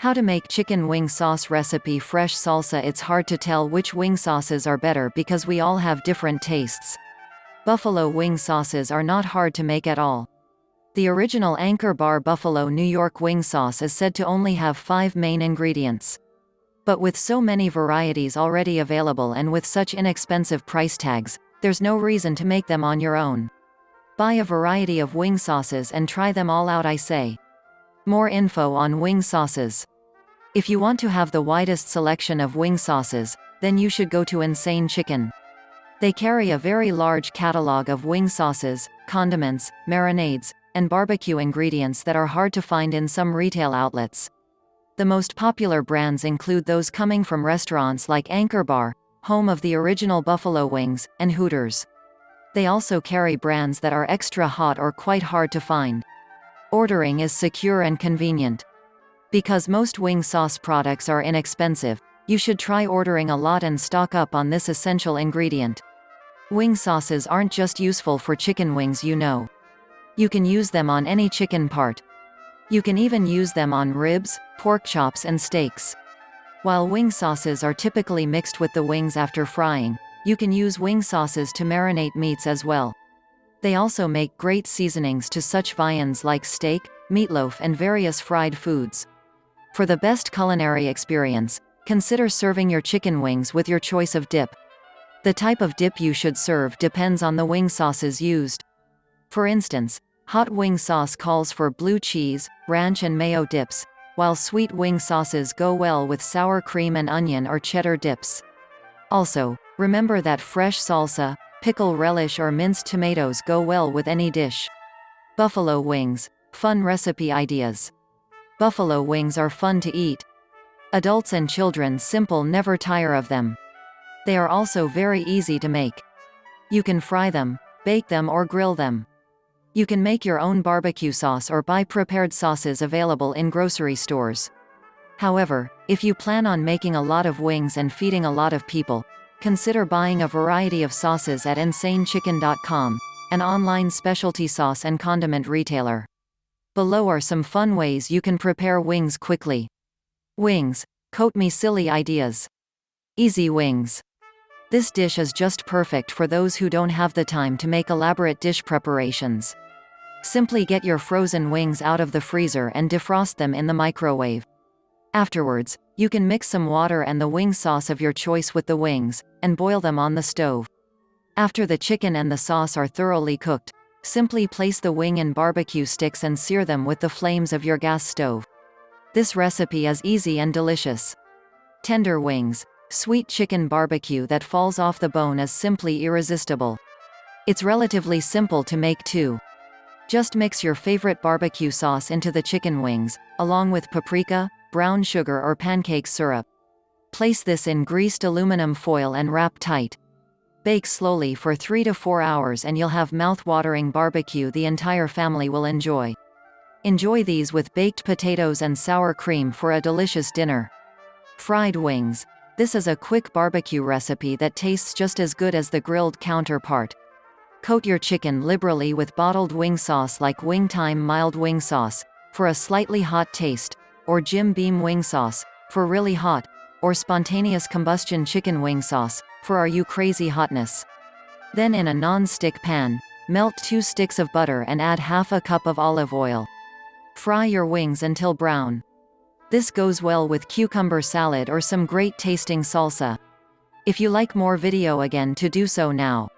How to make chicken wing sauce recipe fresh salsa It's hard to tell which wing sauces are better because we all have different tastes. Buffalo wing sauces are not hard to make at all. The original Anchor Bar Buffalo New York wing sauce is said to only have five main ingredients. But with so many varieties already available and with such inexpensive price tags, there's no reason to make them on your own. Buy a variety of wing sauces and try them all out I say. More info on wing sauces. If you want to have the widest selection of wing sauces, then you should go to Insane Chicken. They carry a very large catalog of wing sauces, condiments, marinades, and barbecue ingredients that are hard to find in some retail outlets. The most popular brands include those coming from restaurants like Anchor Bar, home of the original Buffalo Wings, and Hooters. They also carry brands that are extra hot or quite hard to find. Ordering is secure and convenient. Because most wing sauce products are inexpensive, you should try ordering a lot and stock up on this essential ingredient. Wing sauces aren't just useful for chicken wings you know. You can use them on any chicken part. You can even use them on ribs, pork chops and steaks. While wing sauces are typically mixed with the wings after frying, you can use wing sauces to marinate meats as well. They also make great seasonings to such viands like steak, meatloaf and various fried foods. For the best culinary experience, consider serving your chicken wings with your choice of dip. The type of dip you should serve depends on the wing sauces used. For instance, hot wing sauce calls for blue cheese, ranch and mayo dips, while sweet wing sauces go well with sour cream and onion or cheddar dips. Also, remember that fresh salsa, pickle relish or minced tomatoes go well with any dish. Buffalo wings, fun recipe ideas. Buffalo wings are fun to eat. Adults and children simple never tire of them. They are also very easy to make. You can fry them, bake them or grill them. You can make your own barbecue sauce or buy prepared sauces available in grocery stores. However, if you plan on making a lot of wings and feeding a lot of people, consider buying a variety of sauces at InsaneChicken.com, an online specialty sauce and condiment retailer. Below are some fun ways you can prepare wings quickly. Wings. Coat me silly ideas. Easy wings. This dish is just perfect for those who don't have the time to make elaborate dish preparations. Simply get your frozen wings out of the freezer and defrost them in the microwave. Afterwards, you can mix some water and the wing sauce of your choice with the wings, and boil them on the stove. After the chicken and the sauce are thoroughly cooked, Simply place the wing in barbecue sticks and sear them with the flames of your gas stove. This recipe is easy and delicious. Tender wings. Sweet chicken barbecue that falls off the bone is simply irresistible. It's relatively simple to make too. Just mix your favorite barbecue sauce into the chicken wings, along with paprika, brown sugar or pancake syrup. Place this in greased aluminum foil and wrap tight. Bake slowly for 3 to 4 hours and you'll have mouth-watering barbecue the entire family will enjoy. Enjoy these with baked potatoes and sour cream for a delicious dinner. Fried wings. This is a quick barbecue recipe that tastes just as good as the grilled counterpart. Coat your chicken liberally with bottled wing sauce like Wing Time mild wing sauce, for a slightly hot taste, or Jim Beam wing sauce, for really hot, or spontaneous combustion chicken wing sauce, for are you crazy hotness. Then in a non-stick pan, melt 2 sticks of butter and add half a cup of olive oil. Fry your wings until brown. This goes well with cucumber salad or some great tasting salsa. If you like more video again to do so now.